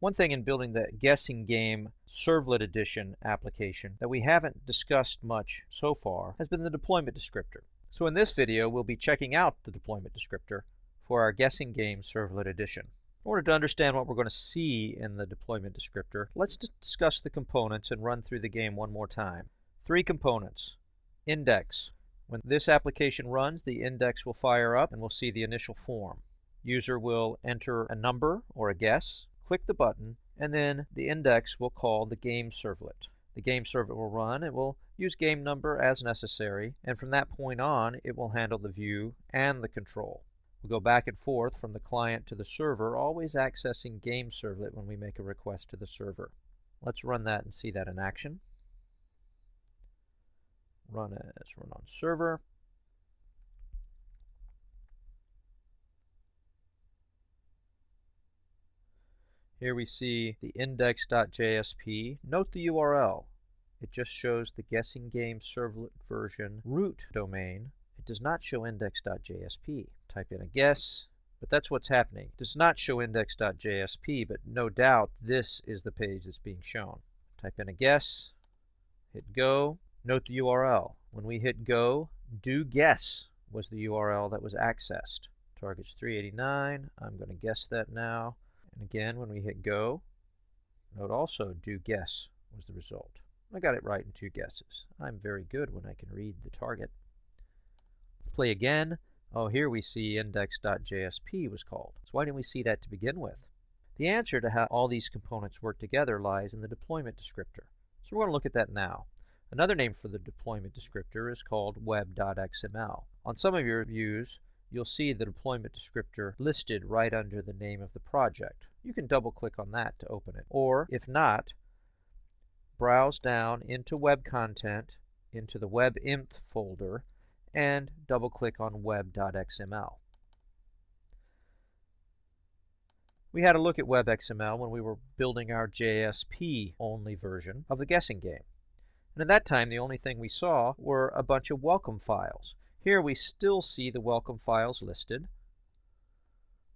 One thing in building the guessing game servlet edition application that we haven't discussed much so far has been the deployment descriptor. So in this video, we'll be checking out the deployment descriptor for our guessing game servlet edition. In order to understand what we're going to see in the deployment descriptor, let's discuss the components and run through the game one more time. Three components. Index. When this application runs, the index will fire up and we'll see the initial form. User will enter a number or a guess, click the button, and then the index will call the game servlet. The game servlet will run. It will use game number as necessary, and from that point on, it will handle the view and the control. We'll go back and forth from the client to the server, always accessing game servlet when we make a request to the server. Let's run that and see that in action. Run as run on server. Here we see the index.jsp. Note the URL. It just shows the guessing game servlet version root domain. It does not show index.jsp. Type in a guess, but that's what's happening. It does not show index.jsp, but no doubt this is the page that's being shown. Type in a guess, hit go. Note the URL. When we hit go, do guess was the URL that was accessed. Target's 389. I'm going to guess that now. And again, when we hit go, note also do guess was the result. I got it right in two guesses. I'm very good when I can read the target. Play again. Oh, here we see index.jsp was called. So why didn't we see that to begin with? The answer to how all these components work together lies in the deployment descriptor. So we're going to look at that now. Another name for the deployment descriptor is called web.xml. On some of your views, you'll see the deployment descriptor listed right under the name of the project. You can double click on that to open it. Or, if not, browse down into web content, into the WEB-INF folder, and double click on web.xml. We had a look at WebXML when we were building our JSP only version of the guessing game. And at that time, the only thing we saw were a bunch of welcome files. Here we still see the welcome files listed.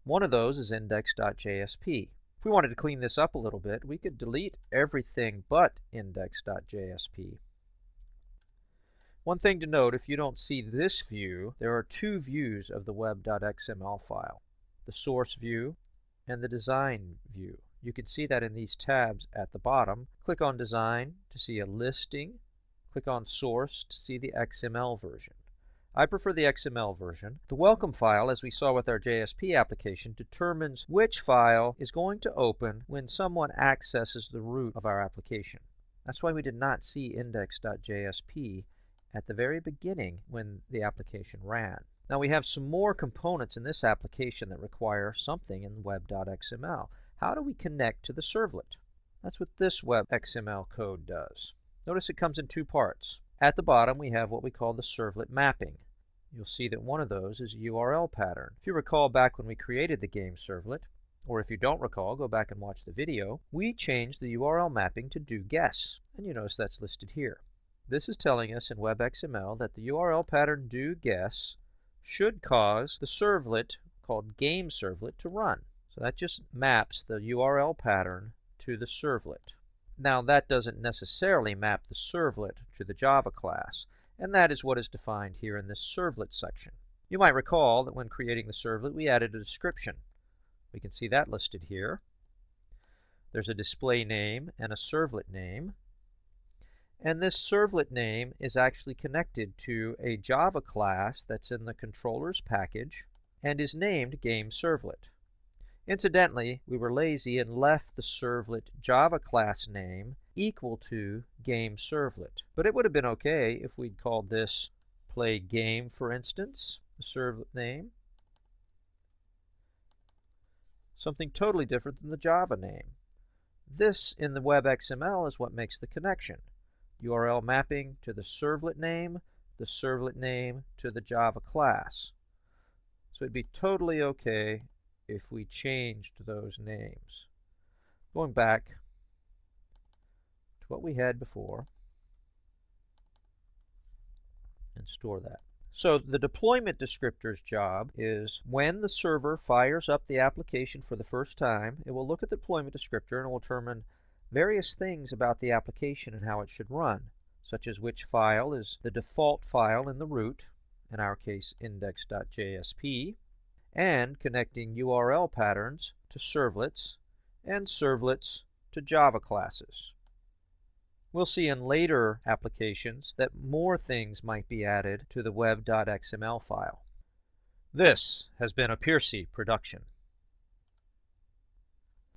One of those is index.jsp. If we wanted to clean this up a little bit, we could delete everything but index.jsp. One thing to note, if you don't see this view, there are two views of the web.xml file, the source view and the design view. You can see that in these tabs at the bottom. Click on design to see a listing. Click on source to see the XML version. I prefer the XML version. The welcome file, as we saw with our JSP application, determines which file is going to open when someone accesses the root of our application. That's why we did not see index.jsp at the very beginning when the application ran. Now we have some more components in this application that require something in web.xml. How do we connect to the servlet? That's what this web XML code does. Notice it comes in two parts. At the bottom, we have what we call the servlet mapping. You'll see that one of those is a URL pattern. If you recall back when we created the game servlet, or if you don't recall, go back and watch the video, we changed the URL mapping to do guess, and you notice that's listed here. This is telling us in WebXML that the URL pattern do guess should cause the servlet called game servlet to run. So that just maps the URL pattern to the servlet. Now that doesn't necessarily map the servlet to the Java class, and that is what is defined here in this servlet section. You might recall that when creating the servlet we added a description. We can see that listed here. There's a display name and a servlet name. And this servlet name is actually connected to a Java class that's in the controllers package and is named GameServlet. Incidentally, we were lazy and left the servlet Java class name equal to game servlet. But it would have been okay if we'd called this play game, for instance, the servlet name. Something totally different than the Java name. This, in the web XML, is what makes the connection. URL mapping to the servlet name, the servlet name to the Java class. So it'd be totally okay if we changed those names. Going back to what we had before and store that. So the deployment descriptor's job is when the server fires up the application for the first time, it will look at the deployment descriptor and will determine various things about the application and how it should run, such as which file is the default file in the root, in our case index.jsp, and connecting URL patterns to servlets and servlets to Java classes. We'll see in later applications that more things might be added to the web.xml file. This has been a Piercy production.